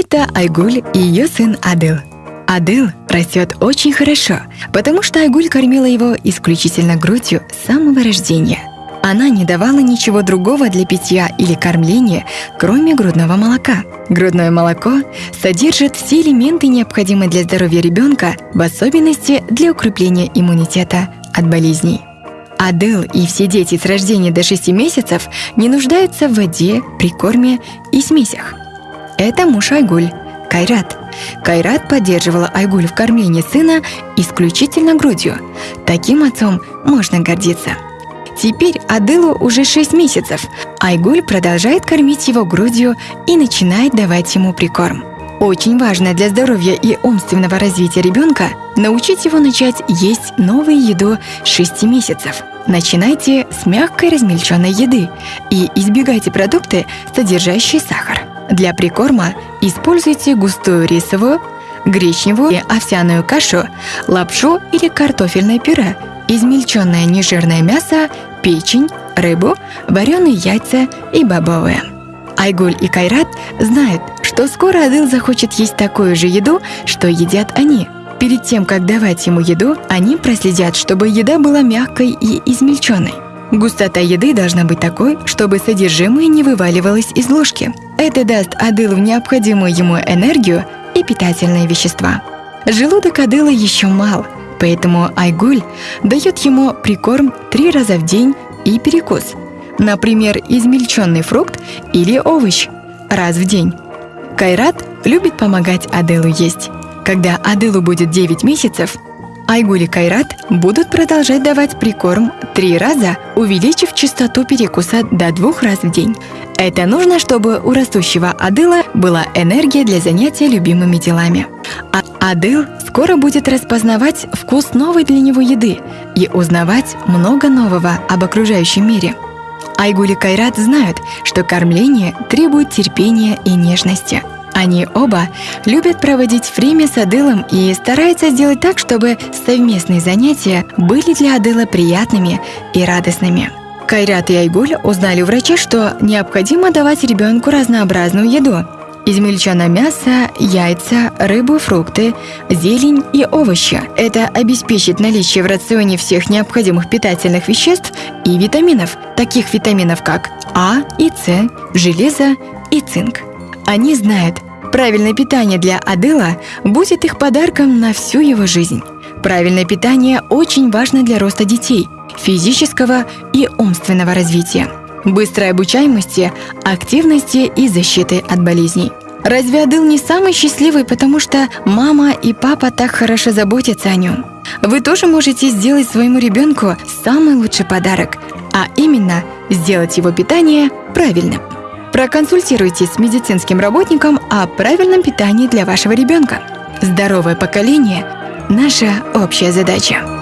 Это Айгуль и ее сын Адыл. Адыл растет очень хорошо, потому что Айгуль кормила его исключительно грудью с самого рождения. Она не давала ничего другого для питья или кормления, кроме грудного молока. Грудное молоко содержит все элементы, необходимые для здоровья ребенка, в особенности для укрепления иммунитета от болезней. Адел и все дети с рождения до 6 месяцев не нуждаются в воде, прикорме и смесях. Это муж Айгуль, Кайрат. Кайрат поддерживала Айгуль в кормлении сына исключительно грудью. Таким отцом можно гордиться. Теперь Аделу уже 6 месяцев. Айгуль продолжает кормить его грудью и начинает давать ему прикорм. Очень важно для здоровья и умственного развития ребенка научить его начать есть новую еду с 6 месяцев. Начинайте с мягкой размельченной еды и избегайте продукты, содержащие сахар. Для прикорма используйте густую рисовую, гречневую и овсяную кашу, лапшу или картофельное пюре, измельченное нежирное мясо, печень, рыбу, вареные яйца и бобовые. Айгуль и Кайрат знают, что скоро Адыл захочет есть такую же еду, что едят они. Перед тем, как давать ему еду, они проследят, чтобы еда была мягкой и измельченной. Густота еды должна быть такой, чтобы содержимое не вываливалось из ложки. Это даст Адылу необходимую ему энергию и питательные вещества. Желудок Адыла еще мал, поэтому Айгуль дает ему прикорм три раза в день и перекус – Например, измельченный фрукт или овощ раз в день. Кайрат любит помогать Аделу есть. Когда Аделу будет 9 месяцев, Айгуль и Кайрат будут продолжать давать прикорм три раза, увеличив частоту перекуса до двух раз в день. Это нужно, чтобы у растущего Адыла была энергия для занятия любимыми делами. А Адыл скоро будет распознавать вкус новой для него еды и узнавать много нового об окружающем мире – Айгуль и Кайрат знают, что кормление требует терпения и нежности. Они оба любят проводить время с Адылом и стараются сделать так, чтобы совместные занятия были для Адыла приятными и радостными. Кайрат и Айгуль узнали у врача, что необходимо давать ребенку разнообразную еду, измельченное мясо, яйца, рыбу, фрукты, зелень и овощи. Это обеспечит наличие в рационе всех необходимых питательных веществ и витаминов, таких витаминов как А и С, железо и цинк. Они знают, правильное питание для Адыла будет их подарком на всю его жизнь. Правильное питание очень важно для роста детей, физического и умственного развития быстрой обучаемости, активности и защиты от болезней. Разве Адыл не самый счастливый, потому что мама и папа так хорошо заботятся о нем? Вы тоже можете сделать своему ребенку самый лучший подарок, а именно сделать его питание правильным. Проконсультируйтесь с медицинским работником о правильном питании для вашего ребенка. Здоровое поколение – наша общая задача.